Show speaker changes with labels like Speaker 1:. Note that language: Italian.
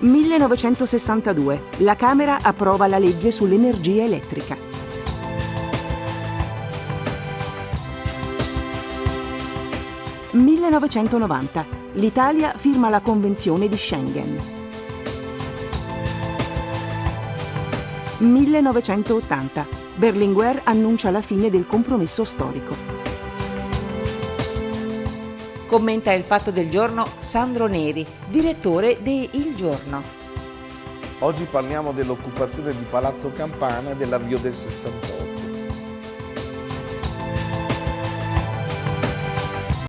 Speaker 1: 1962. La Camera approva la legge sull'energia elettrica. 1990. L'Italia firma la Convenzione di Schengen. 1980. Berlinguer annuncia la fine del compromesso storico.
Speaker 2: Commenta il fatto del giorno Sandro Neri, direttore de Il Giorno.
Speaker 3: Oggi parliamo dell'occupazione di Palazzo Campana e dell'avvio del 68.